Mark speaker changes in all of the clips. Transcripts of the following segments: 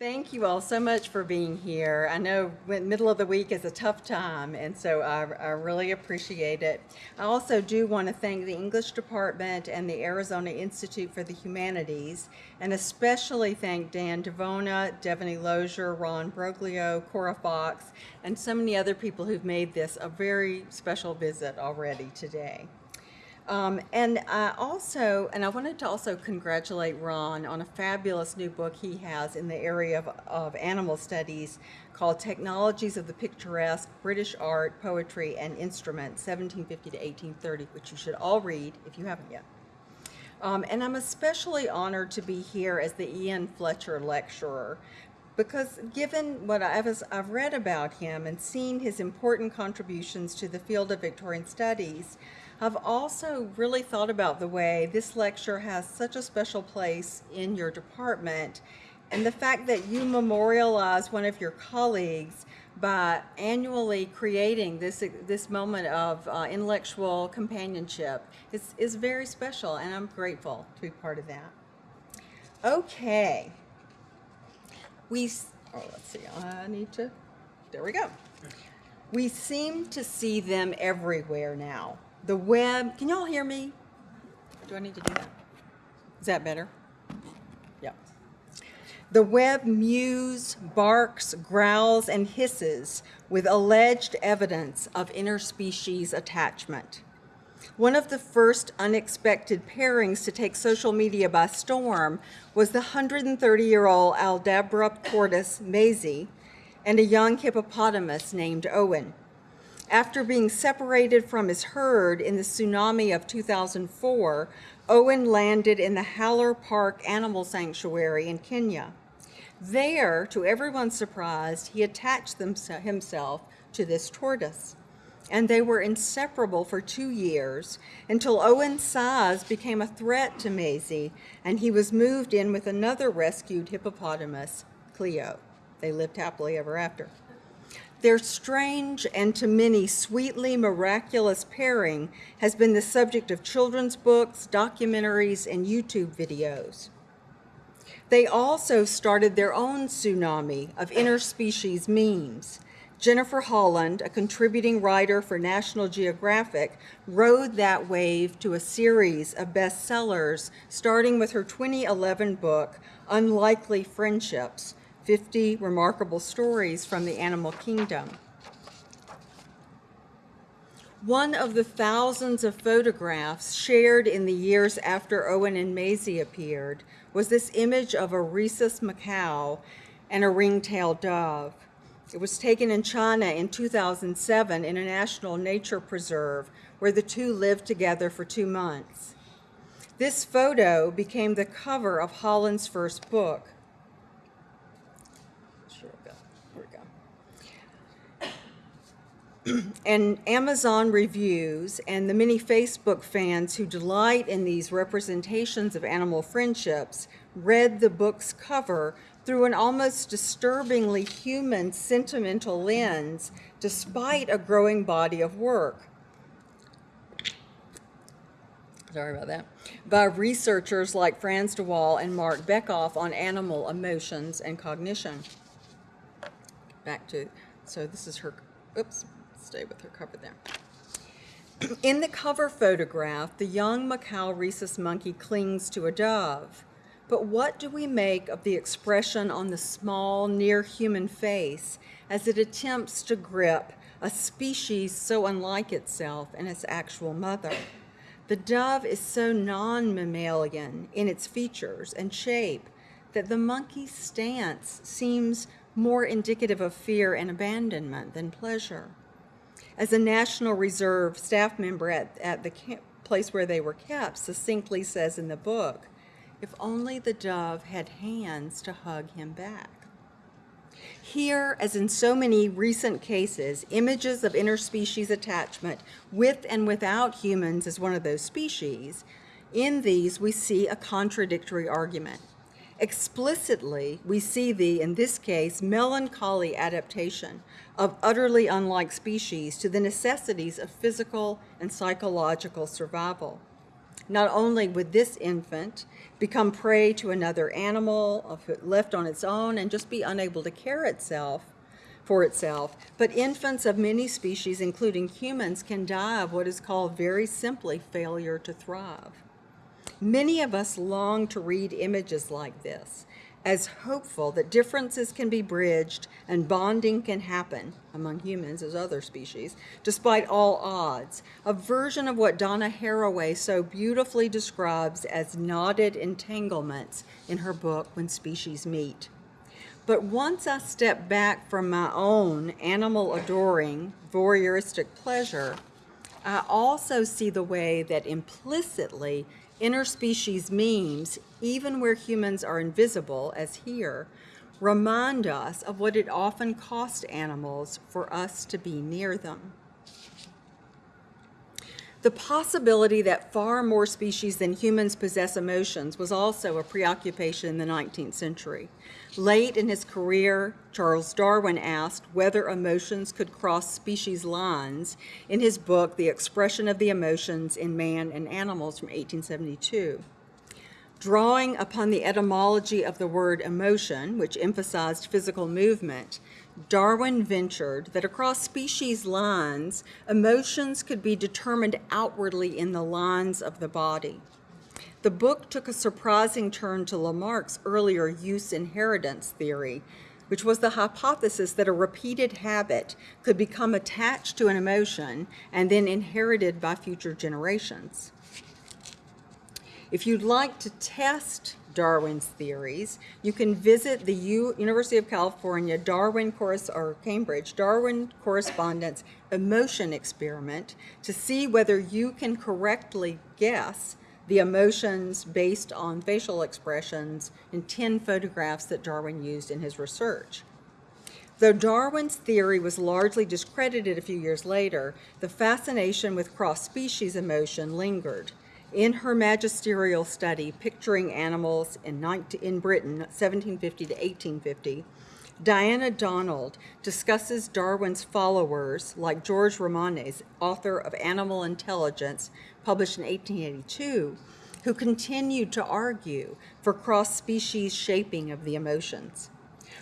Speaker 1: Thank you all so much for being here. I know middle of the week is a tough time, and so I, I really appreciate it. I also do want to thank the English Department and the Arizona Institute for the Humanities, and especially thank Dan Devona, Devaney Lozier, Ron Broglio, Cora Fox, and so many other people who've made this a very special visit already today. Um, and I also, and I wanted to also congratulate Ron on a fabulous new book he has in the area of, of animal studies called Technologies of the Picturesque, British Art, Poetry, and Instrument, 1750 to 1830, which you should all read if you haven't yet. Um, and I'm especially honored to be here as the Ian Fletcher Lecturer because given what I've, I've read about him and seen his important contributions to the field of Victorian studies, I've also really thought about the way this lecture has such a special place in your department and the fact that you memorialize one of your colleagues by annually creating this, this moment of uh, intellectual companionship is, is very special and I'm grateful to be part of that. Okay. We, oh, let's see, I need to, there we go. We seem to see them everywhere now the web. Can y'all hear me? Do I need to do that? Is that better? Yep. The web mews, barks, growls, and hisses with alleged evidence of interspecies attachment. One of the first unexpected pairings to take social media by storm was the 130-year-old Aldabra tortoise, Maisie, and a young hippopotamus named Owen. After being separated from his herd in the tsunami of 2004, Owen landed in the Haller Park Animal Sanctuary in Kenya. There, to everyone's surprise, he attached himself to this tortoise. And they were inseparable for two years until Owen's size became a threat to Maisie and he was moved in with another rescued hippopotamus, Cleo. They lived happily ever after. Their strange and to many sweetly miraculous pairing has been the subject of children's books, documentaries, and YouTube videos. They also started their own tsunami of interspecies memes. Jennifer Holland, a contributing writer for National Geographic, rode that wave to a series of bestsellers, starting with her 2011 book, Unlikely Friendships, 50 remarkable stories from the animal kingdom. One of the thousands of photographs shared in the years after Owen and Maisie appeared was this image of a rhesus macaque and a ring-tailed dove. It was taken in China in 2007 in a national nature preserve where the two lived together for two months. This photo became the cover of Holland's first book, and Amazon reviews and the many Facebook fans who delight in these representations of animal friendships read the book's cover through an almost disturbingly human sentimental lens despite a growing body of work. Sorry about that. By researchers like Frans de Waal and Marc Bekoff on animal emotions and cognition. Back to, so this is her, oops, stay with her cover there. In the cover photograph, the young macaque rhesus monkey clings to a dove. But what do we make of the expression on the small, near-human face as it attempts to grip a species so unlike itself and its actual mother? The dove is so non-mammalian in its features and shape that the monkey's stance seems more indicative of fear and abandonment than pleasure. As a National Reserve staff member at, at the place where they were kept succinctly says in the book, if only the dove had hands to hug him back. Here, as in so many recent cases, images of interspecies attachment with and without humans as one of those species, in these we see a contradictory argument. Explicitly, we see the, in this case, melancholy adaptation of utterly unlike species to the necessities of physical and psychological survival. not only would this infant become prey to another animal left on its own and just be unable to care itself for itself, but infants of many species, including humans, can die of what is called very simply failure to thrive. Many of us long to read images like this as hopeful that differences can be bridged and bonding can happen among humans as other species, despite all odds. A version of what Donna Haraway so beautifully describes as knotted entanglements in her book, When Species Meet. But once I step back from my own animal adoring, voyeuristic pleasure, I also see the way that implicitly interspecies memes, even where humans are invisible, as here, remind us of what it often costs animals for us to be near them. The possibility that far more species than humans possess emotions was also a preoccupation in the 19th century. Late in his career, Charles Darwin asked whether emotions could cross species lines in his book, The Expression of the Emotions in Man and Animals from 1872. Drawing upon the etymology of the word emotion, which emphasized physical movement, Darwin ventured that across species lines, emotions could be determined outwardly in the lines of the body. The book took a surprising turn to Lamarck's earlier use inheritance theory, which was the hypothesis that a repeated habit could become attached to an emotion and then inherited by future generations. If you'd like to test Darwin's theories. You can visit the U University of California Darwin or Cambridge Darwin Correspondence Emotion Experiment to see whether you can correctly guess the emotions based on facial expressions in 10 photographs that Darwin used in his research. Though Darwin's theory was largely discredited a few years later, the fascination with cross-species emotion lingered in her magisterial study, Picturing Animals in, 19, in Britain, 1750 to 1850, Diana Donald discusses Darwin's followers, like George Romanes, author of Animal Intelligence, published in 1882, who continued to argue for cross-species shaping of the emotions.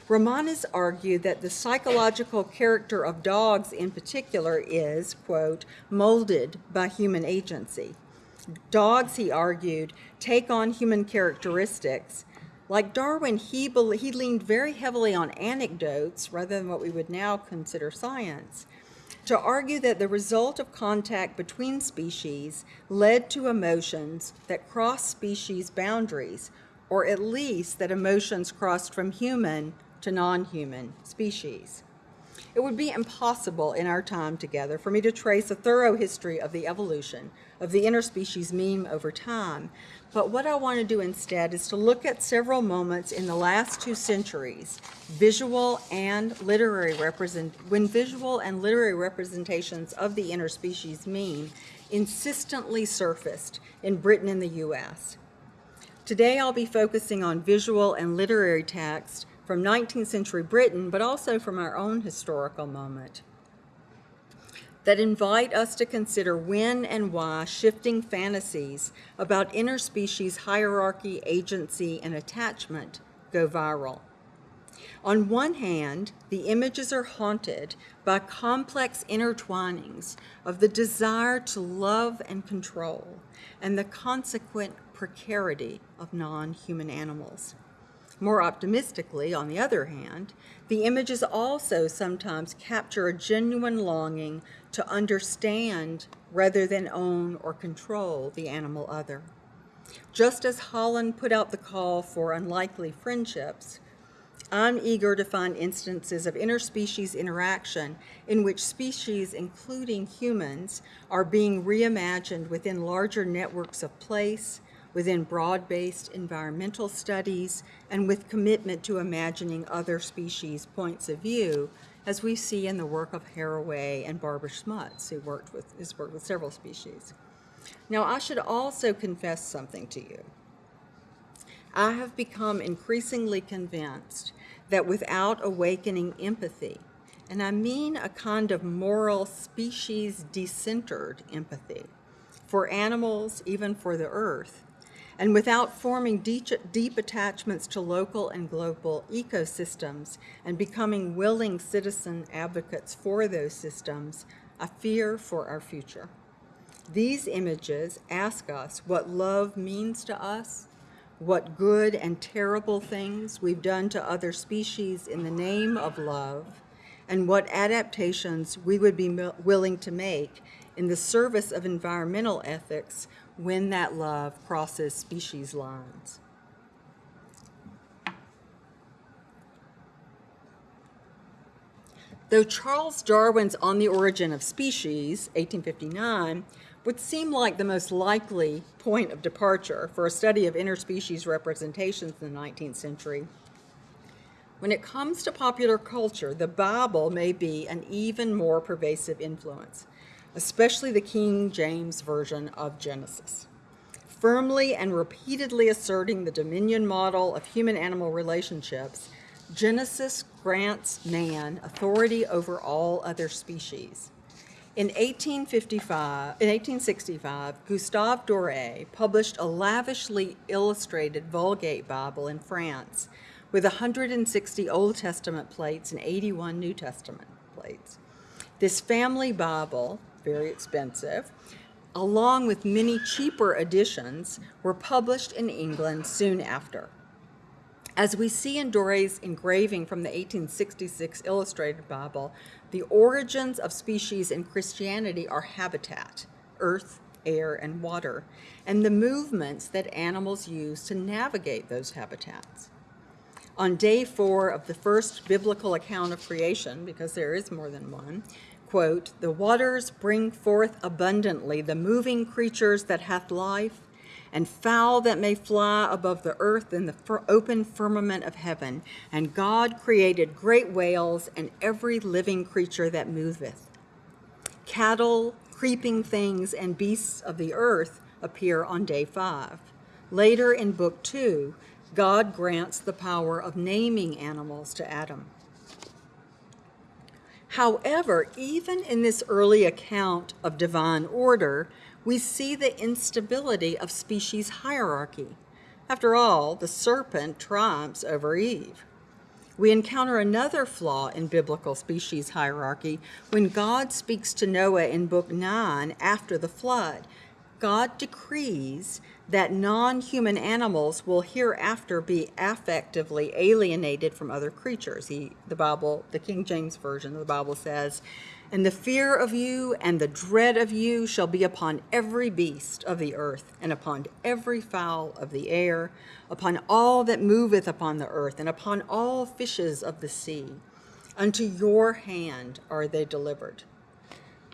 Speaker 1: Romanes argued that the psychological character of dogs in particular is, quote, molded by human agency. Dogs, he argued, take on human characteristics. Like Darwin, he, he leaned very heavily on anecdotes rather than what we would now consider science to argue that the result of contact between species led to emotions that cross species boundaries, or at least that emotions crossed from human to non-human species. It would be impossible in our time together for me to trace a thorough history of the evolution of the interspecies meme over time, but what I want to do instead is to look at several moments in the last two centuries, visual and literary represent when visual and literary representations of the interspecies meme insistently surfaced in Britain and the US. Today I'll be focusing on visual and literary text from 19th century Britain, but also from our own historical moment that invite us to consider when and why shifting fantasies about interspecies hierarchy, agency, and attachment go viral. On one hand, the images are haunted by complex intertwinings of the desire to love and control and the consequent precarity of non-human animals. More optimistically, on the other hand, the images also sometimes capture a genuine longing to understand rather than own or control the animal other. Just as Holland put out the call for unlikely friendships, I'm eager to find instances of interspecies interaction in which species, including humans, are being reimagined within larger networks of place, within broad-based environmental studies, and with commitment to imagining other species' points of view, as we see in the work of Haraway and Barbara Smuts, who worked with, has worked with several species. Now, I should also confess something to you. I have become increasingly convinced that without awakening empathy, and I mean a kind of moral species decentered empathy, for animals, even for the earth, and without forming deep, attachments to local and global ecosystems and becoming willing citizen advocates for those systems, a fear for our future. These images ask us what love means to us, what good and terrible things we've done to other species in the name of love, and what adaptations we would be willing to make in the service of environmental ethics when that love crosses species lines. Though Charles Darwin's On the Origin of Species, 1859, would seem like the most likely point of departure for a study of interspecies representations in the 19th century, when it comes to popular culture, the Bible may be an even more pervasive influence especially the King James Version of Genesis. Firmly and repeatedly asserting the dominion model of human-animal relationships, Genesis grants man authority over all other species. In 1855, in 1865, Gustave Doré published a lavishly illustrated Vulgate Bible in France with 160 Old Testament plates and 81 New Testament plates. This family Bible very expensive, along with many cheaper editions, were published in England soon after. As we see in Doré's engraving from the 1866 Illustrated Bible, the origins of species in Christianity are habitat, earth, air, and water, and the movements that animals use to navigate those habitats. On day four of the first biblical account of creation, because there is more than one, quote, the waters bring forth abundantly the moving creatures that hath life, and fowl that may fly above the earth in the open firmament of heaven. And God created great whales and every living creature that moveth. Cattle, creeping things, and beasts of the earth appear on day five. Later in book two, God grants the power of naming animals to Adam. However, even in this early account of divine order, we see the instability of species hierarchy. After all, the serpent triumphs over Eve. We encounter another flaw in biblical species hierarchy when God speaks to Noah in Book 9 after the flood. God decrees that non-human animals will hereafter be affectively alienated from other creatures. He, the Bible, the King James Version of the Bible says, And the fear of you and the dread of you shall be upon every beast of the earth, and upon every fowl of the air, upon all that moveth upon the earth, and upon all fishes of the sea. Unto your hand are they delivered.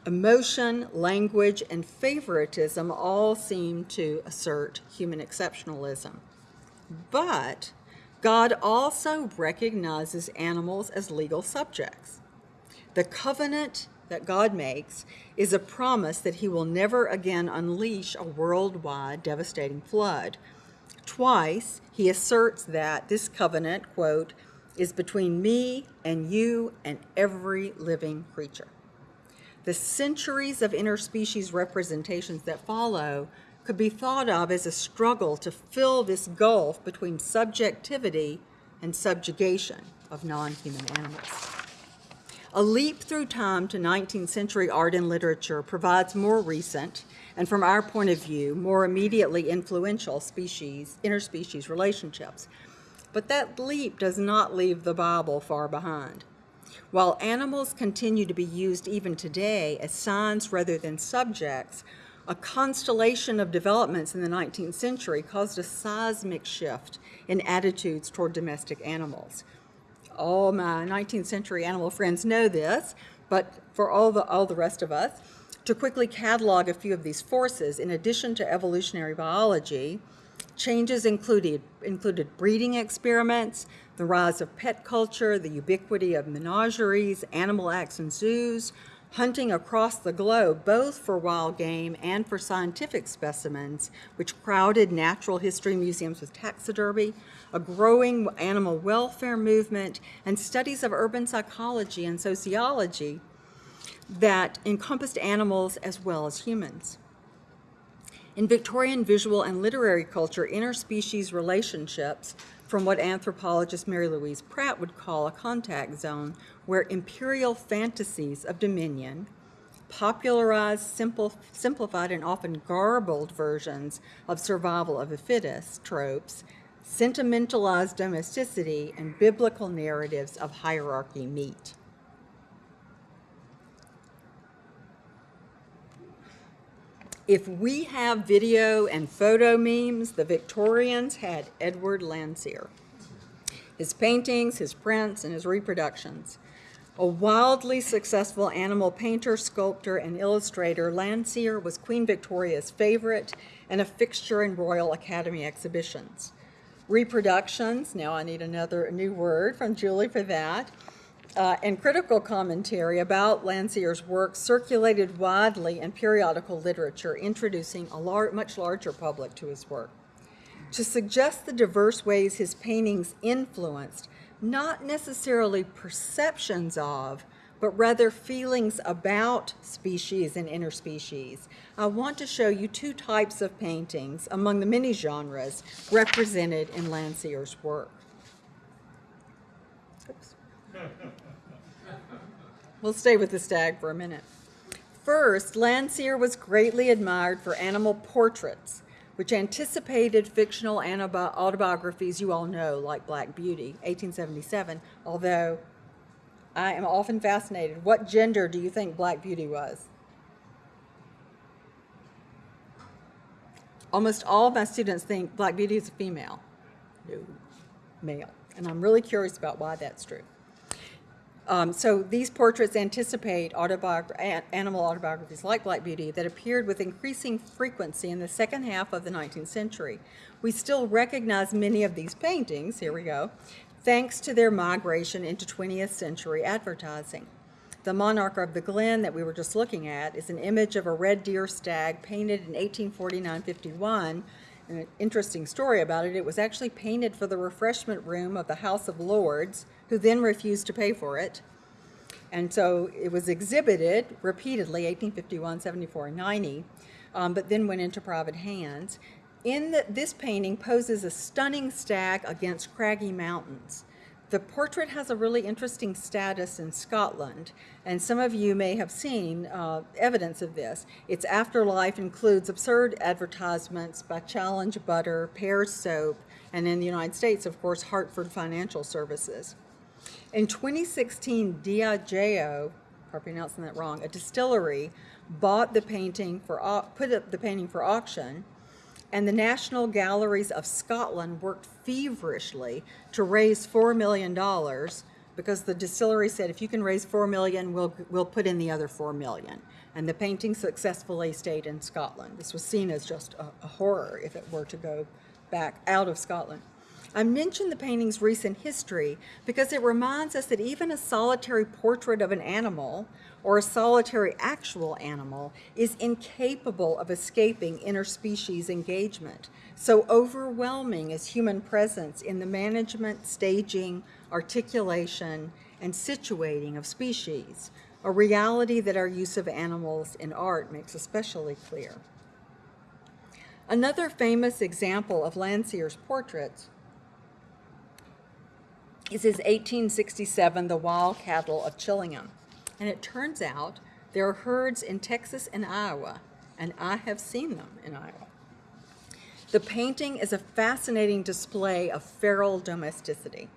Speaker 1: Emotion, language, and favoritism all seem to assert human exceptionalism. But God also recognizes animals as legal subjects. The covenant that God makes is a promise that he will never again unleash a worldwide devastating flood. Twice, he asserts that this covenant, quote, is between me and you and every living creature. The centuries of interspecies representations that follow could be thought of as a struggle to fill this gulf between subjectivity and subjugation of non-human animals. A leap through time to 19th century art and literature provides more recent, and from our point of view, more immediately influential species, interspecies relationships. But that leap does not leave the Bible far behind. While animals continue to be used even today as signs rather than subjects, a constellation of developments in the 19th century caused a seismic shift in attitudes toward domestic animals. All my 19th century animal friends know this, but for all the, all the rest of us, to quickly catalog a few of these forces, in addition to evolutionary biology, changes included, included breeding experiments, the rise of pet culture, the ubiquity of menageries, animal acts in zoos, hunting across the globe, both for wild game and for scientific specimens, which crowded natural history museums with taxidermy, a growing animal welfare movement, and studies of urban psychology and sociology that encompassed animals as well as humans. In Victorian visual and literary culture, interspecies relationships from what anthropologist Mary Louise Pratt would call a contact zone, where imperial fantasies of dominion, popularized, simple, simplified, and often garbled versions of survival of the fittest tropes, sentimentalized domesticity, and biblical narratives of hierarchy meet. If we have video and photo memes, the Victorians had Edward Landseer. His paintings, his prints, and his reproductions. A wildly successful animal painter, sculptor, and illustrator, Landseer was Queen Victoria's favorite and a fixture in Royal Academy exhibitions. Reproductions, now I need another new word from Julie for that, uh, and critical commentary about Landseer's work circulated widely in periodical literature, introducing a lar much larger public to his work. To suggest the diverse ways his paintings influenced not necessarily perceptions of, but rather feelings about species and interspecies. I want to show you two types of paintings among the many genres represented in Landseer's work. Oops. We'll stay with the stag for a minute. First, Landseer was greatly admired for animal portraits, which anticipated fictional autobiographies you all know, like Black Beauty, 1877, although I am often fascinated. What gender do you think Black Beauty was? Almost all of my students think Black Beauty is a female. No, male. And I'm really curious about why that's true. Um, so these portraits anticipate animal autobiographies like Black Beauty that appeared with increasing frequency in the second half of the 19th century. We still recognize many of these paintings, here we go, thanks to their migration into 20th century advertising. The Monarch of the Glen that we were just looking at is an image of a red deer stag painted in 1849-51 an interesting story about it. It was actually painted for the refreshment room of the House of Lords, who then refused to pay for it. And so it was exhibited repeatedly, 1851, 74, 90, um, but then went into private hands. In the, this painting poses a stunning stag against craggy mountains. The portrait has a really interesting status in Scotland, and some of you may have seen uh, evidence of this. Its afterlife includes absurd advertisements by Challenge Butter, Pear Soap, and in the United States, of course, Hartford Financial Services. In 2016, Diageo, I'm pronouncing that wrong, a distillery, bought the painting for, put up the painting for auction, and the National Galleries of Scotland worked feverishly to raise $4 million because the distillery said, if you can raise 4 million, we'll, we'll put in the other $4 million. And the painting successfully stayed in Scotland. This was seen as just a, a horror if it were to go back out of Scotland. I mention the painting's recent history because it reminds us that even a solitary portrait of an animal or a solitary actual animal is incapable of escaping interspecies engagement. So overwhelming is human presence in the management, staging, articulation, and situating of species, a reality that our use of animals in art makes especially clear. Another famous example of Landseer's portraits is his 1867 The Wild Cattle of Chillingham. And it turns out there are herds in Texas and Iowa, and I have seen them in Iowa. The painting is a fascinating display of feral domesticity.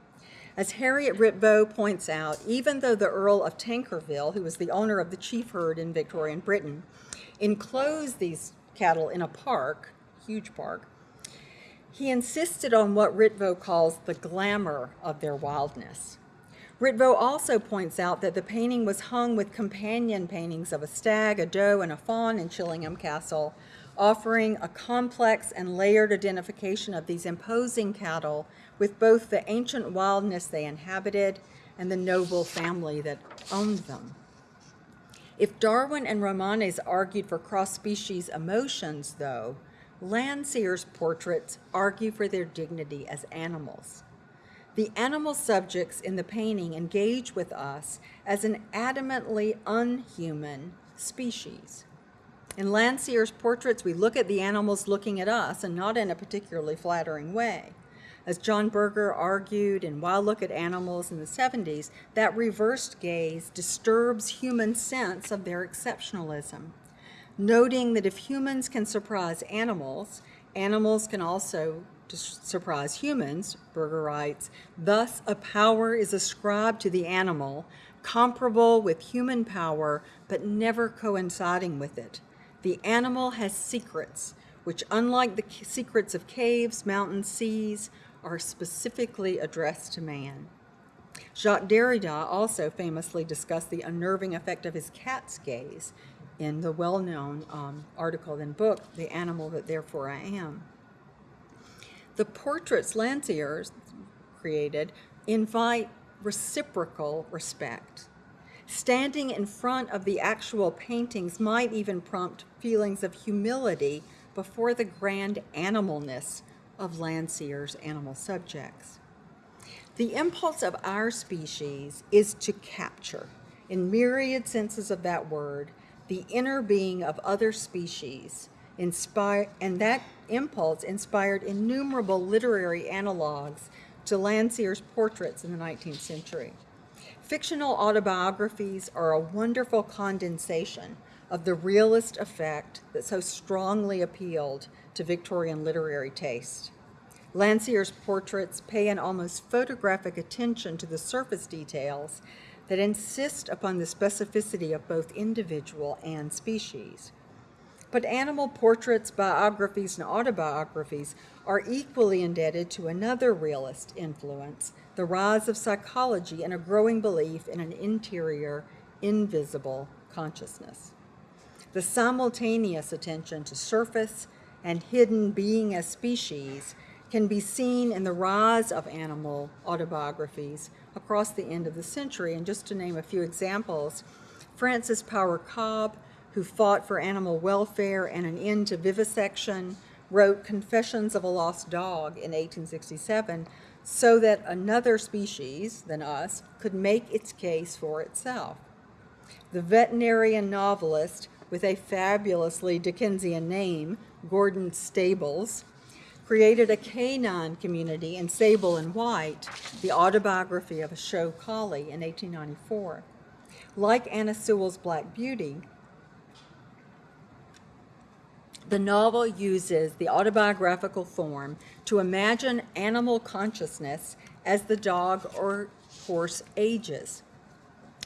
Speaker 1: As Harriet Ritvo points out, even though the Earl of Tankerville, who was the owner of the chief herd in Victorian Britain, enclosed these cattle in a park, huge park, he insisted on what Ritvo calls the glamour of their wildness. Ritvo also points out that the painting was hung with companion paintings of a stag, a doe, and a fawn in Chillingham Castle, offering a complex and layered identification of these imposing cattle with both the ancient wildness they inhabited and the noble family that owned them. If Darwin and Romanes argued for cross-species emotions, though, Landseer's portraits argue for their dignity as animals. The animal subjects in the painting engage with us as an adamantly unhuman species. In Landseer's portraits, we look at the animals looking at us and not in a particularly flattering way. As John Berger argued in Why Look at Animals in the 70s, that reversed gaze disturbs human sense of their exceptionalism, noting that if humans can surprise animals, animals can also surprise humans, Berger writes, thus a power is ascribed to the animal comparable with human power but never coinciding with it. The animal has secrets, which unlike the secrets of caves, mountains, seas, are specifically addressed to man. Jacques Derrida also famously discussed the unnerving effect of his cat's gaze in the well-known um, article and book, The Animal That Therefore I Am. The portraits Landseer created invite reciprocal respect. Standing in front of the actual paintings might even prompt feelings of humility before the grand animalness of Landseer's animal subjects. The impulse of our species is to capture, in myriad senses of that word, the inner being of other species, inspire, and that impulse inspired innumerable literary analogs to Landseer's portraits in the 19th century. Fictional autobiographies are a wonderful condensation of the realist effect that so strongly appealed to Victorian literary taste. Landseer's portraits pay an almost photographic attention to the surface details that insist upon the specificity of both individual and species. But animal portraits, biographies, and autobiographies are equally indebted to another realist influence, the rise of psychology and a growing belief in an interior, invisible consciousness. The simultaneous attention to surface and hidden being as species can be seen in the rise of animal autobiographies across the end of the century. And just to name a few examples, Frances Power Cobbe, who fought for animal welfare and an end to vivisection, wrote Confessions of a Lost Dog in 1867 so that another species than us could make its case for itself. The veterinarian novelist with a fabulously Dickensian name, Gordon Stables, created a canine community in Sable and White, the autobiography of a show collie in 1894. Like Anna Sewell's Black Beauty, the novel uses the autobiographical form to imagine animal consciousness as the dog or horse ages.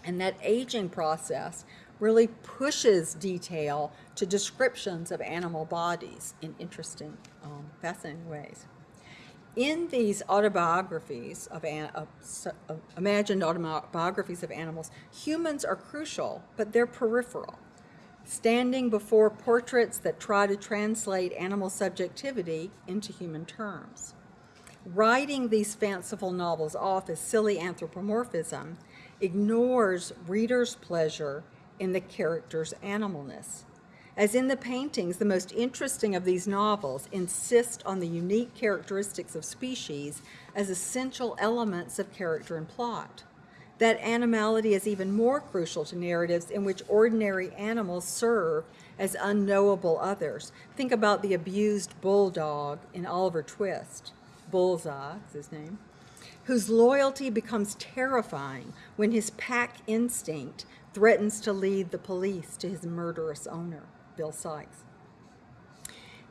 Speaker 1: And that aging process really pushes detail to descriptions of animal bodies in interesting, um, fascinating ways. In these autobiographies of, of, of imagined autobiographies of animals, humans are crucial, but they're peripheral standing before portraits that try to translate animal subjectivity into human terms. Writing these fanciful novels off as silly anthropomorphism ignores readers' pleasure in the character's animalness. As in the paintings, the most interesting of these novels insist on the unique characteristics of species as essential elements of character and plot. That animality is even more crucial to narratives in which ordinary animals serve as unknowable others. Think about the abused bulldog in Oliver Twist, Bullseye is his name, whose loyalty becomes terrifying when his pack instinct threatens to lead the police to his murderous owner, Bill Sikes.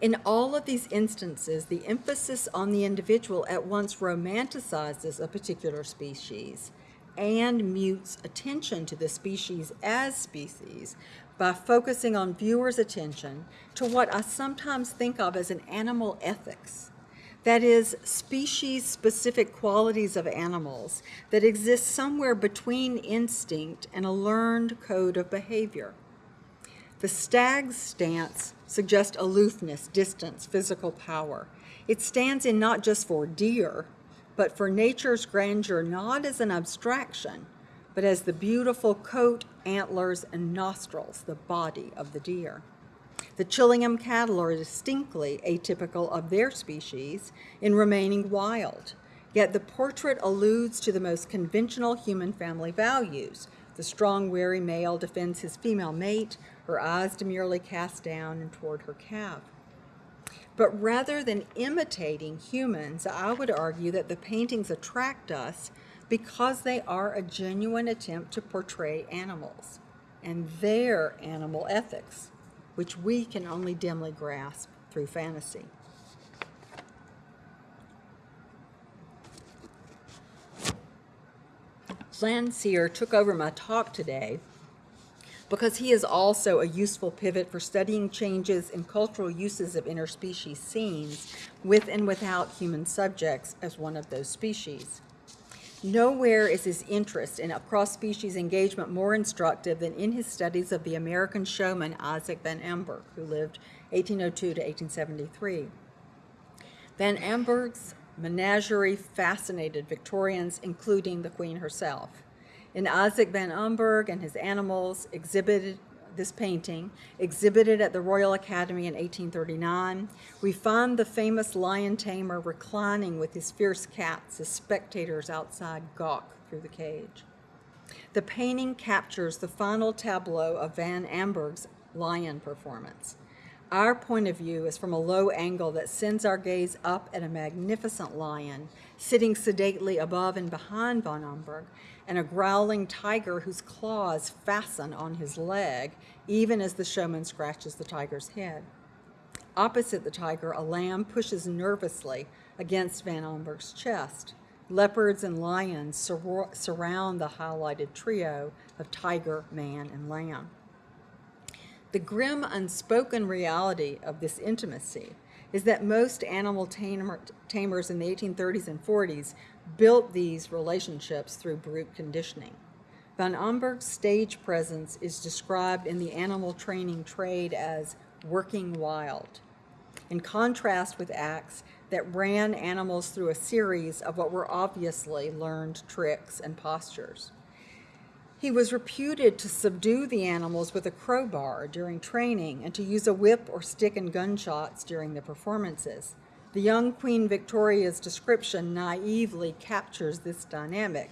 Speaker 1: In all of these instances, the emphasis on the individual at once romanticizes a particular species and mutes attention to the species as species by focusing on viewers' attention to what I sometimes think of as an animal ethics that is, species-specific qualities of animals that exist somewhere between instinct and a learned code of behavior. The stag's stance suggests aloofness, distance, physical power. It stands in not just for deer, but for nature's grandeur not as an abstraction, but as the beautiful coat, antlers, and nostrils, the body of the deer. The Chillingham cattle are distinctly atypical of their species in remaining wild, yet the portrait alludes to the most conventional human family values, the strong, wary male defends his female mate, her eyes demurely cast down and toward her calf. But rather than imitating humans, I would argue that the paintings attract us because they are a genuine attempt to portray animals and their animal ethics, which we can only dimly grasp through fantasy. Landseer took over my talk today because he is also a useful pivot for studying changes in cultural uses of interspecies scenes with and without human subjects as one of those species. Nowhere is his interest in a cross-species engagement more instructive than in his studies of the American showman Isaac Van Amburgh, who lived 1802 to 1873. Van Amburgh's menagerie fascinated Victorians, including the Queen herself. In Isaac Van Amburgh and his animals exhibited this painting, exhibited at the Royal Academy in 1839, we find the famous lion tamer reclining with his fierce cats as spectators outside gawk through the cage. The painting captures the final tableau of Van Amburgh's lion performance. Our point of view is from a low angle that sends our gaze up at a magnificent lion sitting sedately above and behind Van Amburgh and a growling tiger whose claws fasten on his leg, even as the showman scratches the tiger's head. Opposite the tiger, a lamb pushes nervously against Van Amburgh's chest. Leopards and lions sur surround the highlighted trio of tiger, man, and lamb. The grim, unspoken reality of this intimacy is that most animal tamer, tamers in the 1830s and 40s built these relationships through brute conditioning. Van Amburgh's stage presence is described in the animal training trade as working wild, in contrast with acts that ran animals through a series of what were obviously learned tricks and postures. He was reputed to subdue the animals with a crowbar during training and to use a whip or stick and gunshots during the performances. The young Queen Victoria's description naively captures this dynamic.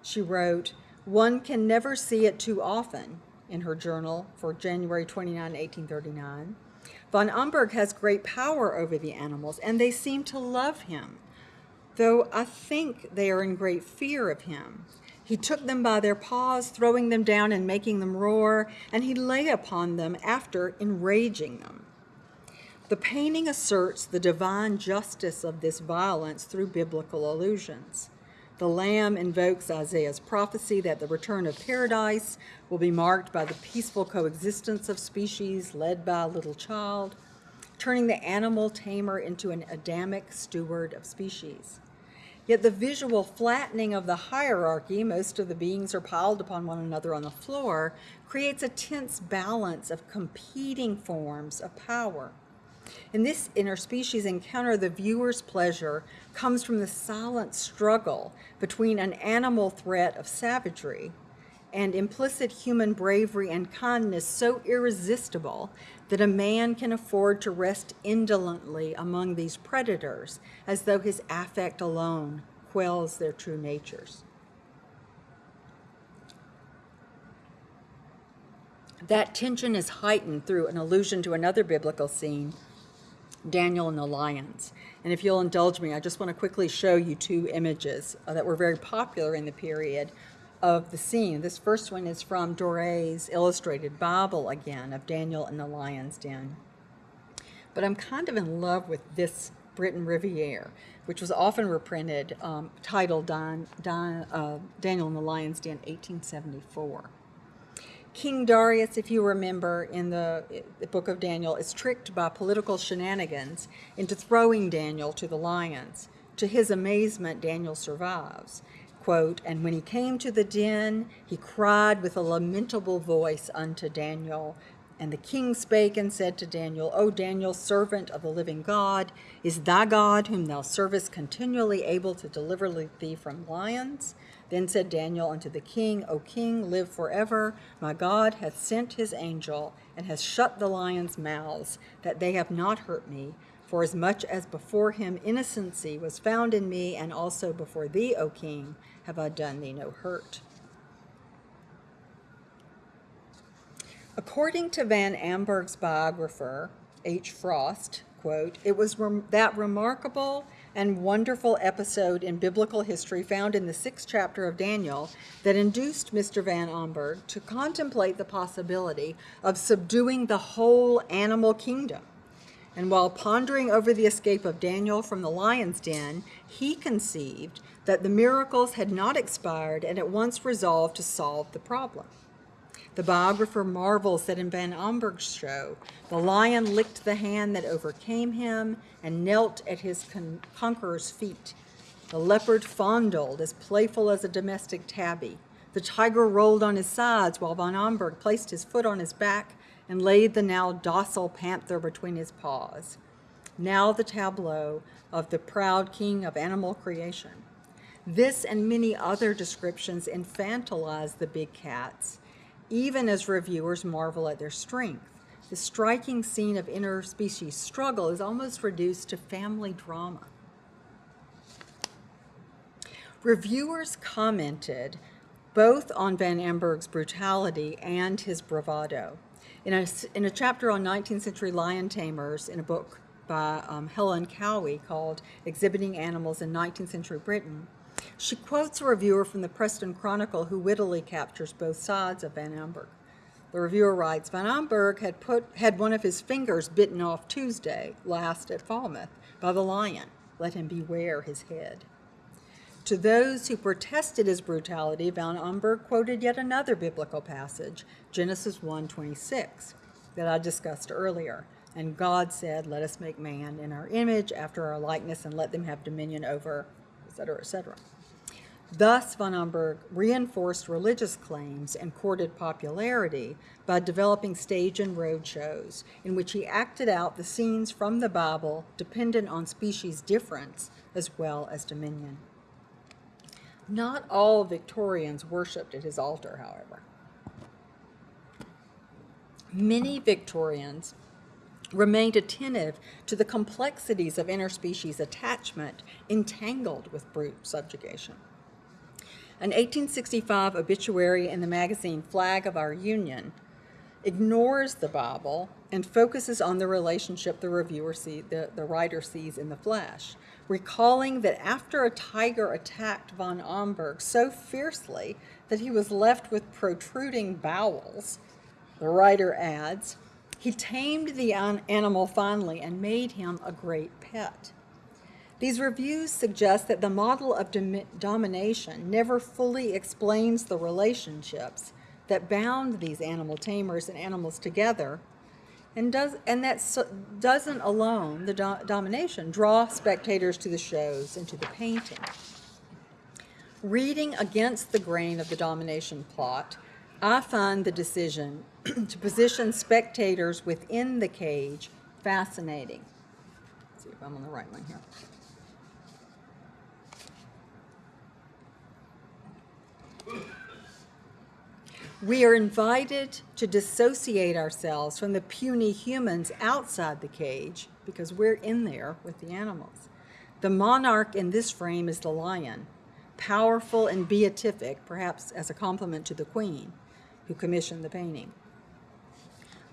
Speaker 1: She wrote, one can never see it too often, in her journal for January 29, 1839. Von Amburgh has great power over the animals, and they seem to love him, though I think they are in great fear of him. He took them by their paws, throwing them down and making them roar, and he lay upon them after enraging them. The painting asserts the divine justice of this violence through biblical allusions. The Lamb invokes Isaiah's prophecy that the return of paradise will be marked by the peaceful coexistence of species led by a little child, turning the animal tamer into an Adamic steward of species. Yet the visual flattening of the hierarchy, most of the beings are piled upon one another on the floor, creates a tense balance of competing forms of power. In this interspecies encounter, the viewer's pleasure comes from the silent struggle between an animal threat of savagery and implicit human bravery and kindness so irresistible that a man can afford to rest indolently among these predators as though his affect alone quells their true natures. That tension is heightened through an allusion to another biblical scene Daniel and the lions. And if you'll indulge me, I just want to quickly show you two images uh, that were very popular in the period of the scene. This first one is from Doré's Illustrated Bible again of Daniel and the Lion's Den. But I'm kind of in love with this Briton Riviere, which was often reprinted, um, titled Don, Don, uh, Daniel and the Lion's Den 1874. King Darius, if you remember in the, the, book of Daniel, is tricked by political shenanigans into throwing Daniel to the lions. To his amazement, Daniel survives. Quote, and when he came to the den, he cried with a lamentable voice unto Daniel. And the king spake and said to Daniel, O Daniel, servant of the living God, is thy God, whom thou servest, continually able to deliver thee from lions? Then said Daniel unto the king, O king, live forever. My God hath sent his angel, and has shut the lions' mouths, that they have not hurt me. For as much as before him innocency was found in me, and also before thee, O king, have I done thee no hurt. According to Van Amburgh's biographer, H. Frost, quote, it was rem- that remarkable and wonderful episode in biblical history found in the sixth chapter of Daniel that induced Mr. Van Amburgh to contemplate the possibility of subduing the whole animal kingdom. And while pondering over the escape of Daniel from the lion's den, he conceived that the miracles had not expired and at once resolved to solve the problem. The biographer marvels that in Van Amburgh's show, the lion licked the hand that overcame him and knelt at his con- conqueror's feet. The leopard fondled, as playful as a domestic tabby. The tiger rolled on his sides while Van Amburgh placed his foot on his back and laid the now docile panther between his paws. Now the tableau of the proud king of animal creation. This and many other descriptions infantilize the big cats even as reviewers marvel at their strength. The striking scene of interspecies struggle is almost reduced to family drama. Reviewers commented both on Van Amburgh's brutality and his bravado. In a, in a chapter on 19th century lion tamers in a book by um, Helen Cowie called Exhibiting Animals in 19th Century Britain, she quotes a reviewer from the Preston Chronicle who wittily captures both sides of Van Amburgh. The reviewer writes, Van Amburgh had, put, had one of his fingers bitten off Tuesday last at Falmouth by the lion. Let him beware his head. To those who protested his brutality, Van Amburgh quoted yet another biblical passage, Genesis 1:26, that I discussed earlier. And God said, Let us make man in our image, after our likeness, and let them have dominion over, etc., etc. Thus, von Amburgh reinforced religious claims and courted popularity by developing stage and road shows in which he acted out the scenes from the Bible dependent on species difference as well as dominion. Not all Victorians worshipped at his altar, however. Many Victorians remained attentive to the complexities of interspecies attachment entangled with brute subjugation. An 1865 obituary in the magazine Flag of Our Union ignores the Bible and focuses on the relationship the reviewer see, the, the writer sees in the flesh, recalling that after a tiger attacked von Amburgh so fiercely that he was left with protruding bowels, the writer adds, he tamed the animal finally and made him a great pet. These reviews suggest that the model of dom- domination never fully explains the relationships that bound these animal tamers and animals together, and, does, and that so, doesn't alone, the do- domination, draw spectators to the shows and to the painting. Reading against the grain of the domination plot, I find the decision to position spectators within the cage fascinating. Let's see if I'm on the right one here. We are invited to dissociate ourselves from the puny humans outside the cage because we're in there with the animals. The monarch in this frame is the lion, powerful and beatific, perhaps as a compliment to the queen who commissioned the painting.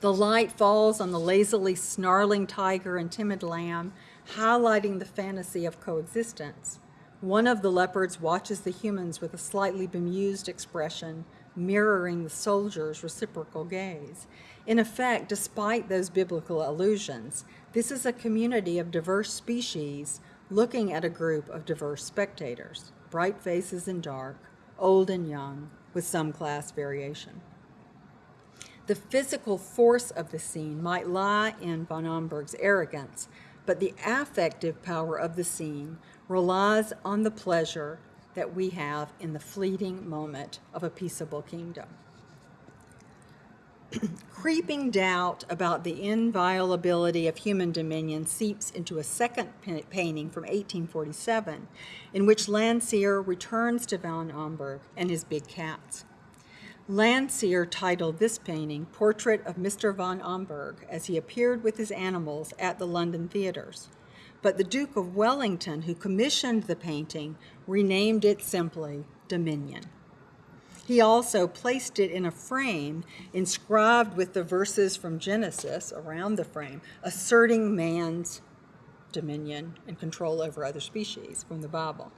Speaker 1: The light falls on the lazily snarling tiger and timid lamb, highlighting the fantasy of coexistence. One of the leopards watches the humans with a slightly bemused expression, mirroring the soldier's reciprocal gaze. In effect, despite those biblical allusions, this is a community of diverse species looking at a group of diverse spectators, bright faces and dark, old and young, with some class variation. The physical force of the scene might lie in von Amburgh's arrogance, but the affective power of the scene relies on the pleasure that we have in the fleeting moment of a peaceable kingdom. Creeping doubt about the inviolability of human dominion seeps into a second painting from 1847, in which Landseer returns to Van Amburgh and his big cats. Landseer titled this painting Portrait of Mr. von Amburgh as he appeared with his animals at the London theaters. But the Duke of Wellington, who commissioned the painting, renamed it simply Dominion. He also placed it in a frame inscribed with the verses from Genesis around the frame, asserting man's dominion and control over other species from the Bible.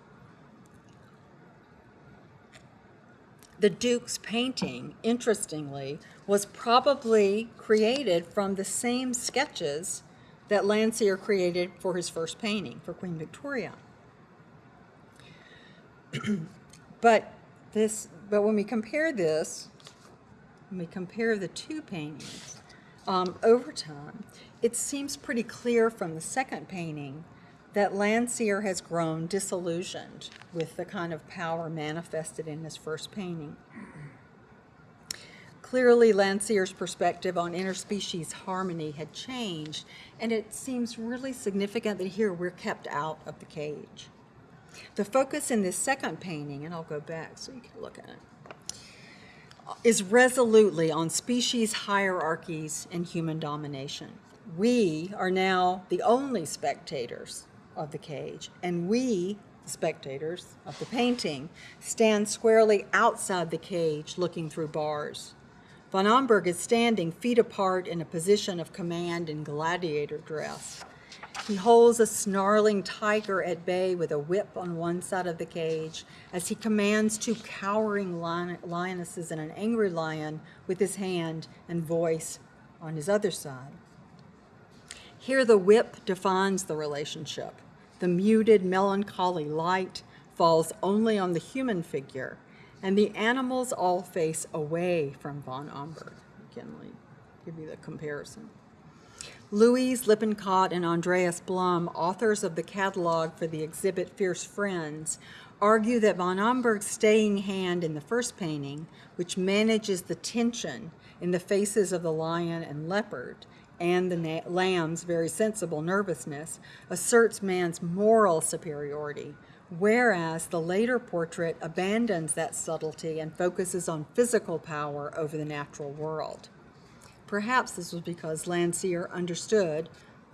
Speaker 1: The Duke's painting, interestingly, was probably created from the same sketches that Landseer created for his first painting for Queen Victoria. but this, but when we compare this, when we compare the two paintings um, over time, it seems pretty clear from the second painting that Landseer has grown disillusioned with the kind of power manifested in his first painting. Clearly, Landseer's perspective on interspecies harmony had changed, and it seems really significant that here we're kept out of the cage. The focus in this second painting, and I'll go back so you can look at it, is resolutely on species hierarchies and human domination. We are now the only spectators of the cage, and we, spectators of the painting, stand squarely outside the cage looking through bars. Von Amburgh is standing feet apart in a position of command in gladiator dress. He holds a snarling tiger at bay with a whip on one side of the cage as he commands two cowering lion lionesses and an angry lion with his hand and voice on his other side. Here the whip defines the relationship. The muted, melancholy light falls only on the human figure, and the animals all face away from von Amburgh. Again, me give you the comparison. Louise Lippincott and Andreas Blühm, authors of the catalog for the exhibit Fierce Friends, argue that von Amburgh's staying hand in the first painting, which manages the tension in the faces of the lion and leopard, and the lamb's very sensible nervousness asserts man's moral superiority, whereas the later portrait abandons that subtlety and focuses on physical power over the natural world. Perhaps this was because Landseer understood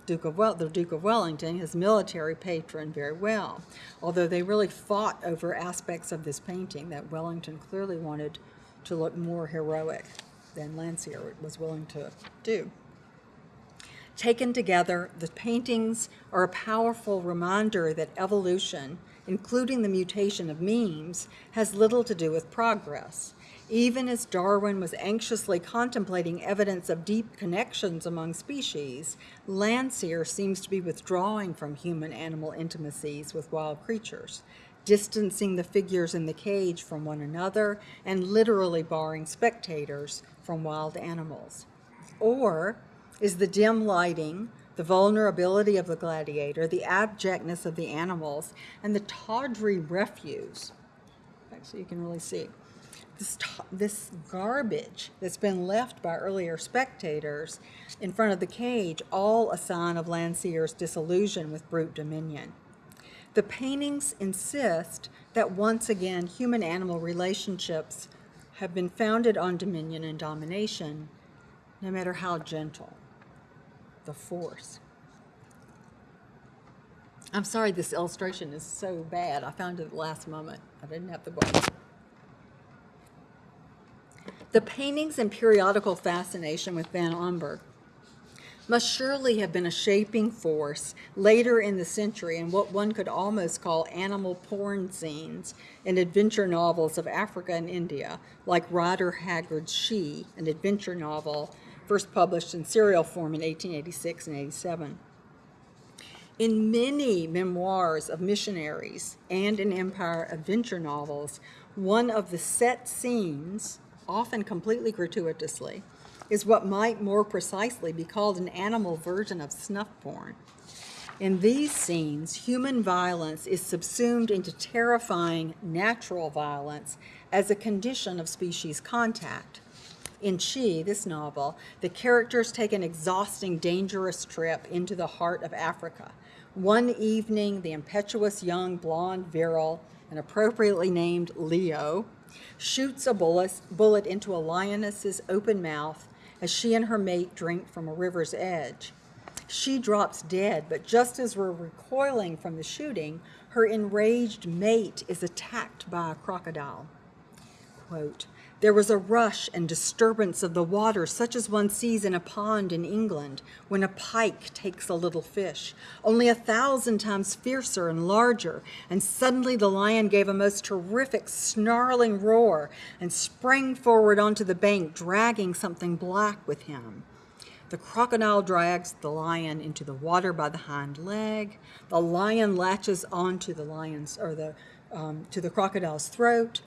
Speaker 1: Duke of well, the Duke of Wellington, his military patron, very well, although they really fought over aspects of this painting that Wellington clearly wanted to look more heroic than Landseer was willing to do. Taken together, the paintings are a powerful reminder that evolution, including the mutation of memes, has little to do with progress. Even as Darwin was anxiously contemplating evidence of deep connections among species, Landseer seems to be withdrawing from human-animal intimacies with wild creatures, distancing the figures in the cage from one another and literally barring spectators from wild animals. Or is the dim lighting, the vulnerability of the gladiator, the abjectness of the animals, and the tawdry refuse. So you can really see this, this garbage that's been left by earlier spectators in front of the cage, all a sign of Landseer's disillusion with brute dominion. The paintings insist that once again human-animal relationships have been founded on dominion and domination, no matter how gentle the force. I'm sorry this illustration is so bad. I found it at the last moment. I didn't have the book. The paintings and periodical fascination with Van Amburgh must surely have been a shaping force later in the century in what one could almost call animal porn scenes in adventure novels of Africa and India, like Rider Haggard's She, an adventure novel first published in serial form in 1886 and 87. In many memoirs of missionaries and in Empire adventure novels, one of the set scenes, often completely gratuitously, is what might more precisely be called an animal version of snuff porn. In these scenes, human violence is subsumed into terrifying natural violence as a condition of species contact. In She, this novel, the characters take an exhausting, dangerous trip into the heart of Africa. One evening, the impetuous young blonde virile, and appropriately named Leo, shoots a bullet, bullet into a lioness's open mouth as she and her mate drink from a river's edge. She drops dead, but just as we're recoiling from the shooting, her enraged mate is attacked by a crocodile. quote, there was a rush and disturbance of the water, such as one sees in a pond in England when a pike takes a little fish, only a thousand times fiercer and larger. And suddenly the lion gave a most terrific snarling roar and sprang forward onto the bank, dragging something black with him. The crocodile drags the lion into the water by the hind leg. The lion latches onto the lion's or the um, to the crocodile's throat.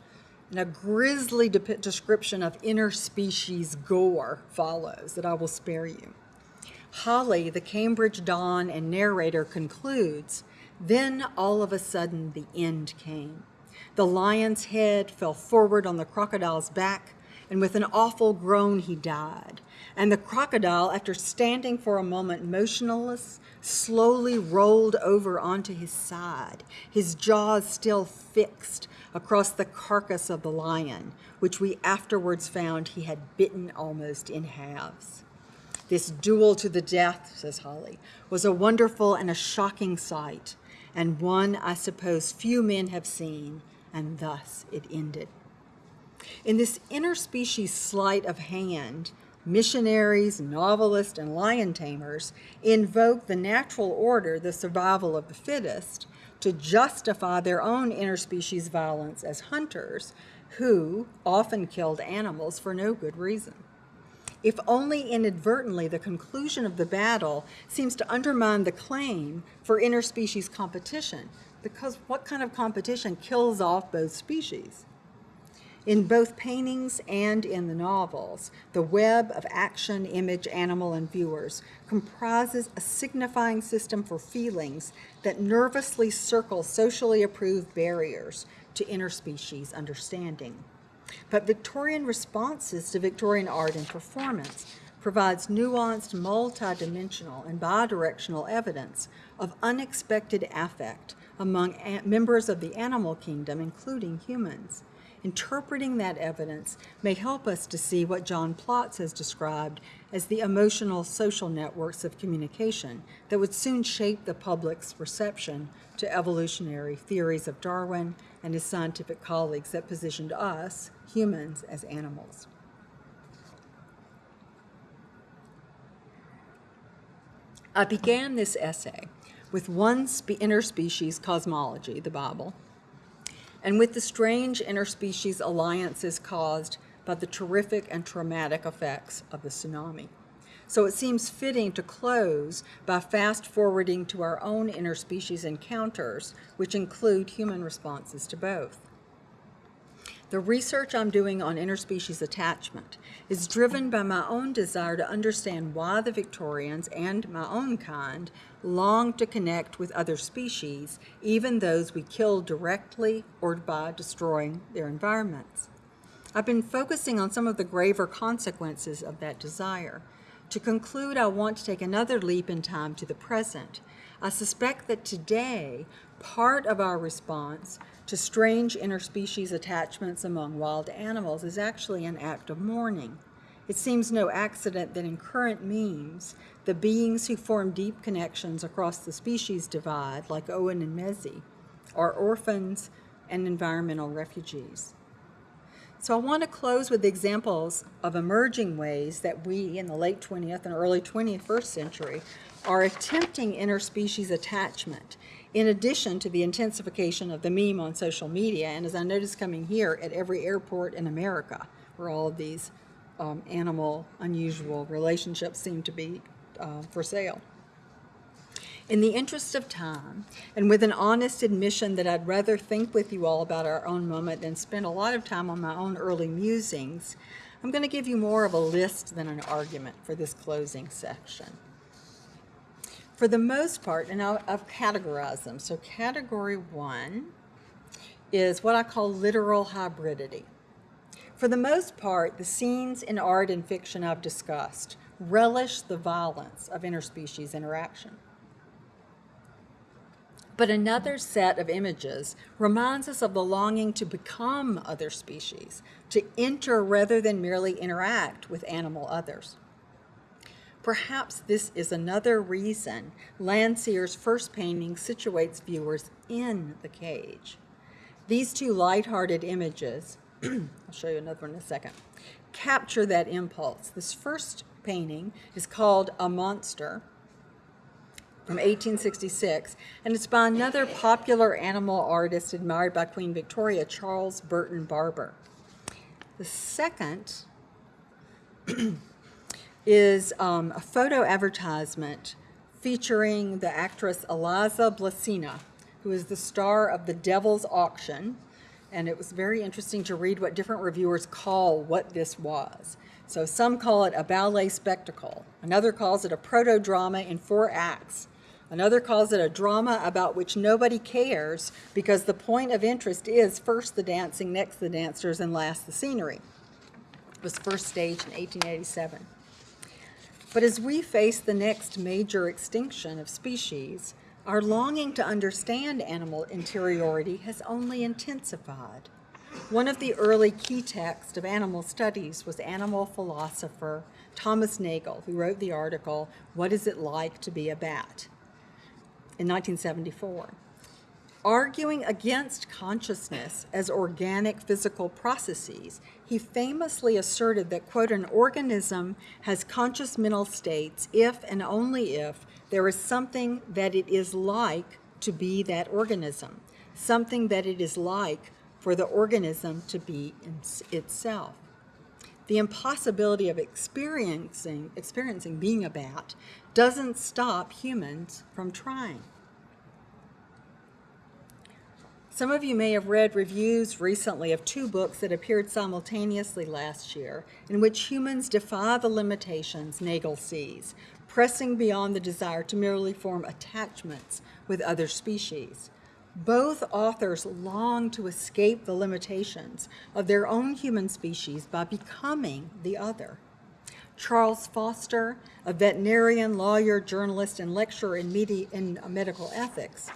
Speaker 1: And a grisly de- description of interspecies gore follows that I will spare you. Holly, the Cambridge don and narrator, concludes Then all of a sudden the end came. The lion's head fell forward on the crocodile's back, and with an awful groan he died. And the crocodile, after standing for a moment motionless, slowly rolled over onto his side, his jaws still fixed across the carcass of the lion, which we afterwards found he had bitten almost in halves. This duel to the death, says Holly, was a wonderful and a shocking sight, and one I suppose few men have seen, and thus it ended. In this interspecies sleight of hand, missionaries, novelists, and lion tamers invoke the natural order, the survival of the fittest, to justify their own interspecies violence as hunters who often killed animals for no good reason. If only inadvertently, the conclusion of the battle seems to undermine the claim for interspecies competition, because what kind of competition kills off both species? In both paintings and in the novels, the web of action, image, animal, and viewers comprises a signifying system for feelings that nervously circle socially approved barriers to interspecies understanding. But Victorian responses to Victorian art and performance provides nuanced, multidimensional, and bidirectional evidence of unexpected affect among members of the animal kingdom, including humans. Interpreting that evidence may help us to see what John Plotz has described as the emotional social networks of communication that would soon shape the public's reception to evolutionary theories of Darwin and his scientific colleagues that positioned us, humans, as animals. I began this essay with one interspecies cosmology, the Bible, and with the strange interspecies alliances caused by the terrific and traumatic effects of the tsunami. So it seems fitting to close by fast forwarding to our own interspecies encounters, which include human responses to both. The research I'm doing on interspecies attachment is driven by my own desire to understand why the Victorians and my own kind long to connect with other species, even those we kill directly or by destroying their environments. I've been focusing on some of the graver consequences of that desire. To conclude, I want to take another leap in time to the present. I suspect that today, part of our response to strange interspecies attachments among wild animals is actually an act of mourning. It seems no accident that in current memes, the beings who form deep connections across the species divide, like Owen and Mzee, are orphans and environmental refugees. So I want to close with examples of emerging ways that we in the late 20th and early 21st century are attempting interspecies attachment in addition to the intensification of the meme on social media, and as I noticed coming here at every airport in America, where all of these um, animal unusual relationships seem to be uh, for sale. In the interest of time, and with an honest admission that I'd rather think with you all about our own moment than spend a lot of time on my own early musings, I'm going to give you more of a list than an argument for this closing section for the most part, and I'll, I've categorized them. So category one is what I call literal hybridity. For the most part, the scenes in art and fiction I've discussed relish the violence of interspecies interaction. But another set of images reminds us of the longing to become other species, to enter rather than merely interact with animal others. Perhaps this is another reason Landseer's first painting situates viewers in the cage. These two light-hearted images, I'll show you another one in a second, capture that impulse. This first painting is called A Monster from 1866, and it's by another popular animal artist admired by Queen Victoria, Charles Burton Barber. The second is um, a photo advertisement featuring the actress Eliza Blasina, who is the star of The Devil's Auction. And it was very interesting to read what different reviewers call what this was. So some call it a ballet spectacle. Another calls it a proto-drama in four acts. Another calls it a drama about which nobody cares because the point of interest is first the dancing, next the dancers, and last the scenery. It was first staged in 1887. But as we face the next major extinction of species, our longing to understand animal interiority has only intensified. One of the early key texts of animal studies was animal philosopher Thomas Nagel, who wrote the article, What is it like to be a bat? in 1974. Arguing against consciousness as organic physical processes, he famously asserted that, quote, an organism has conscious mental states if and only if there is something that it is like to be that organism, something that it is like for the organism to be itself. The impossibility of experiencing, experiencing being a bat doesn't stop humans from trying. Some of you may have read reviews recently of two books that appeared simultaneously last year, in which humans defy the limitations Nagel sees, pressing beyond the desire to merely form attachments with other species. Both authors long to escape the limitations of their own human species by becoming the other. Charles Foster, a veterinarian, lawyer, journalist, and lecturer in, in medical ethics,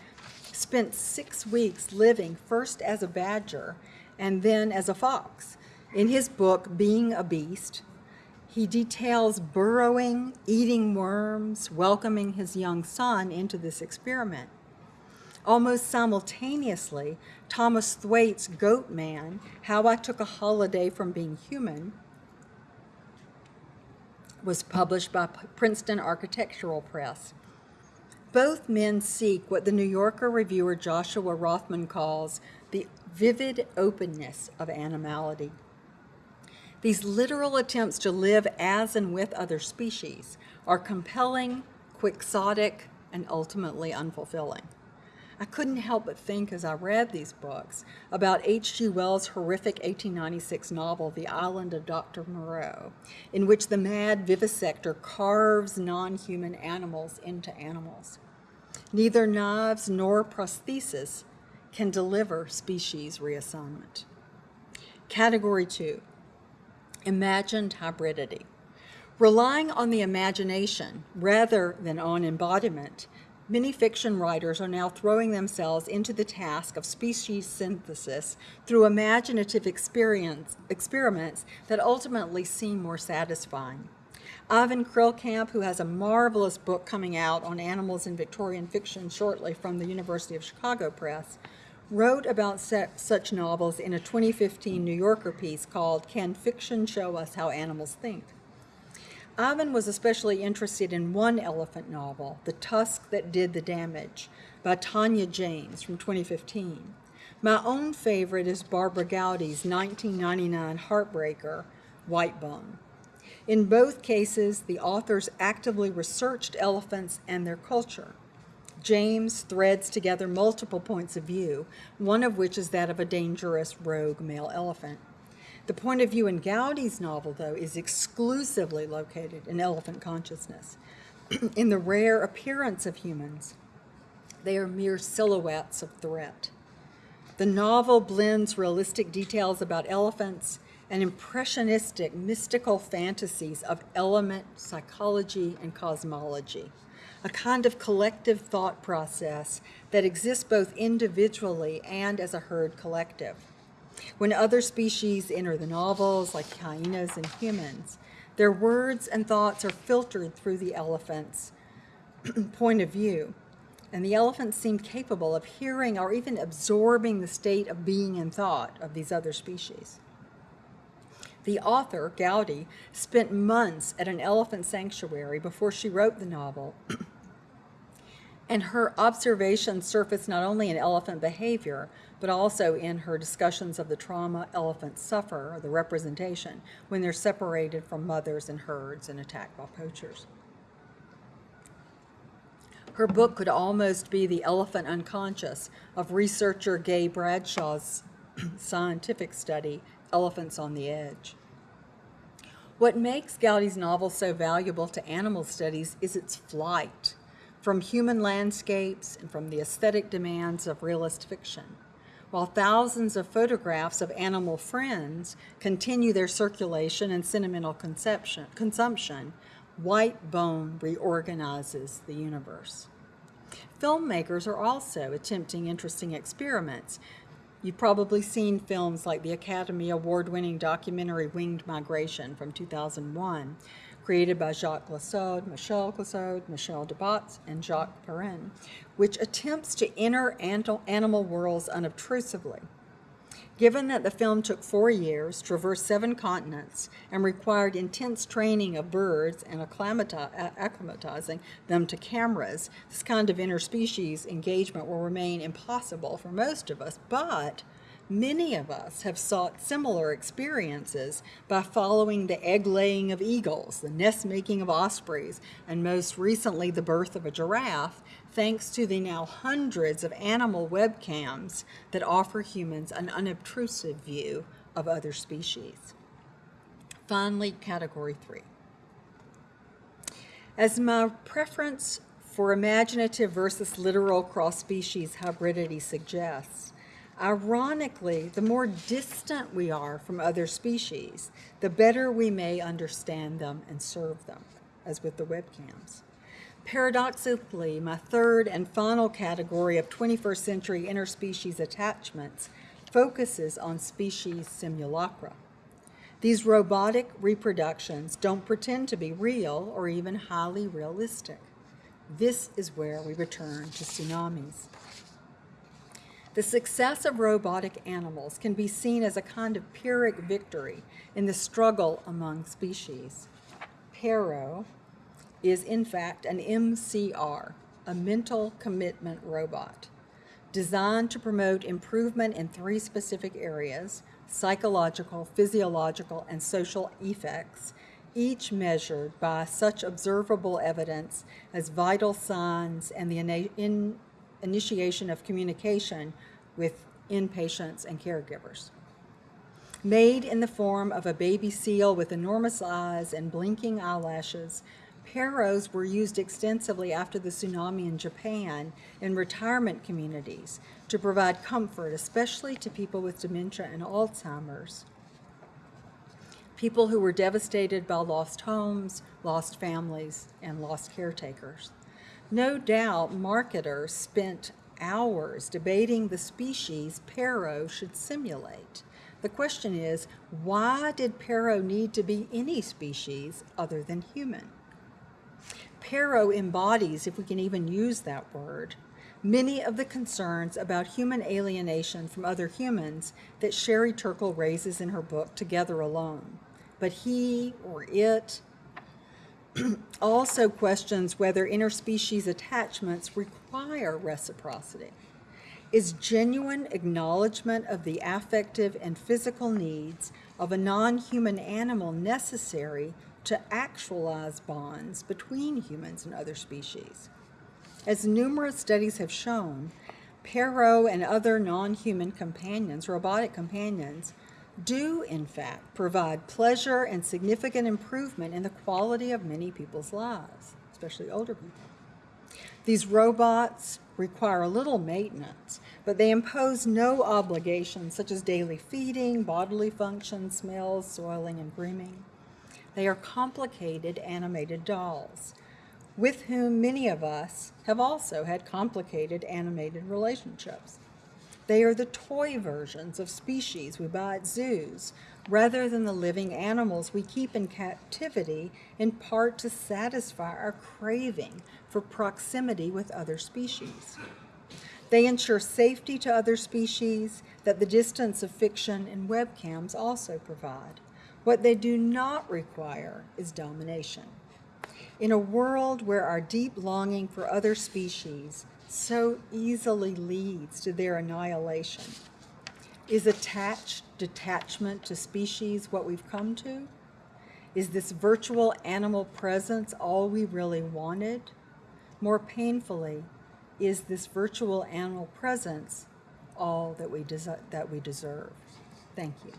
Speaker 1: spent six weeks living first as a badger and then as a fox. In his book, Being a Beast, he details burrowing, eating worms, welcoming his young son into this experiment. Almost simultaneously, Thomas Thwaites' Goat Man, How I Took a Holiday from Being Human, was published by Princeton Architectural Press. Both men seek what the New Yorker reviewer Joshua Rothman calls the vivid openness of animality. These literal attempts to live as and with other species are compelling, quixotic, and ultimately unfulfilling. I couldn't help but think as I read these books about H.G. Wells' horrific 1896 novel, The Island of Dr. Moreau, in which the mad vivisector carves non-human animals into animals. Neither knives nor prosthesis can deliver species reassignment. Category two, imagined hybridity. Relying on the imagination rather than on embodiment, many fiction writers are now throwing themselves into the task of species synthesis through imaginative experience, experiments that ultimately seem more satisfying. Ivan Kreilkamp, who has a marvelous book coming out on animals in Victorian fiction shortly from the University of Chicago Press, wrote about such novels in a 2015 New Yorker piece called Can Fiction Show Us How Animals Think? Ivan was especially interested in one elephant novel, The Tusk That Did the Damage, by Tania James from 2015. My own favorite is Barbara Gowdy's 1999 heartbreaker, White Bone. In both cases, the authors actively researched elephants and their culture. James threads together multiple points of view, one of which is that of a dangerous rogue male elephant. The point of view in Gowdy's novel, though, is exclusively located in elephant consciousness. in the rare appearance of humans, they are mere silhouettes of threat. The novel blends realistic details about elephants and impressionistic mystical fantasies of element, psychology, and cosmology, a kind of collective thought process that exists both individually and as a herd collective. When other species enter the novels, like hyenas and humans, their words and thoughts are filtered through the elephant's point of view, and the elephants seem capable of hearing or even absorbing the state of being and thought of these other species. The author, Gowdy, spent months at an elephant sanctuary before she wrote the novel, and her observations surfaced not only in elephant behavior, but also in her discussions of the trauma elephants suffer, or the representation, when they're separated from mothers and herds and attacked by poachers. Her book could almost be the elephant unconscious of researcher Gay Bradshaw's scientific study, Elephants on the Edge. What makes Gowdy's novel so valuable to animal studies is its flight from human landscapes and from the aesthetic demands of realist fiction. While thousands of photographs of animal friends continue their circulation and sentimental consumption, white bone reorganizes the universe. Filmmakers are also attempting interesting experiments. You've probably seen films like the Academy Award-winning documentary Winged Migration from 2001, created by Jacques Cluzaud, Michel Cluzaud, Michel Debats, and Jacques Perrin, which attempts to enter animal worlds unobtrusively. Given that the film took four years, traversed seven continents, and required intense training of birds and acclimatizing them to cameras, this kind of interspecies engagement will remain impossible for most of us, but Many of us have sought similar experiences by following the egg laying of eagles, the nest making of ospreys, and most recently the birth of a giraffe, thanks to the now hundreds of animal webcams that offer humans an unobtrusive view of other species. Finally, category three. As my preference for imaginative versus literal cross-species hybridity suggests, Ironically, the more distant we are from other species, the better we may understand them and serve them, as with the webcams. Paradoxically, my third and final category of 21st century interspecies attachments focuses on species simulacra. These robotic reproductions don't pretend to be real or even highly realistic. This is where we return to tsunamis. The success of robotic animals can be seen as a kind of Pyrrhic victory in the struggle among species. Paro is in fact an MCR, a mental commitment robot, designed to promote improvement in three specific areas, psychological, physiological, and social effects, each measured by such observable evidence as vital signs and the in initiation of communication with inpatients and caregivers. Made in the form of a baby seal with enormous eyes and blinking eyelashes, Paros were used extensively after the tsunami in Japan in retirement communities to provide comfort, especially to people with dementia and Alzheimer's. People who were devastated by lost homes, lost families, and lost caretakers. No doubt marketers spent hours debating the species Paro should simulate. The question is, why did Paro need to be any species other than human? Paro embodies, if we can even use that word, many of the concerns about human alienation from other humans that Sherry Turkle raises in her book, Together Alone. But he or it also questions whether interspecies attachments require reciprocity. Is genuine acknowledgement of the affective and physical needs of a non-human animal necessary to actualize bonds between humans and other species? As numerous studies have shown, Paro and other non-human companions, robotic companions, do, in fact, provide pleasure and significant improvement in the quality of many people's lives, especially older people. These robots require a little maintenance, but they impose no obligations such as daily feeding, bodily functions, smells, soiling, and grooming. They are complicated animated dolls, with whom many of us have also had complicated animated relationships. They are the toy versions of species we buy at zoos, rather than the living animals we keep in captivity in part to satisfy our craving for proximity with other species. They ensure safety to other species that the distance of fiction and webcams also provide, What they do not require is domination. In a world where our deep longing for other species so easily leads to their annihilation, is attached detachment to species what we've come to? Is this virtual animal presence all we really wanted? More painfully, is this virtual animal presence all that we, that we deserve? Thank you.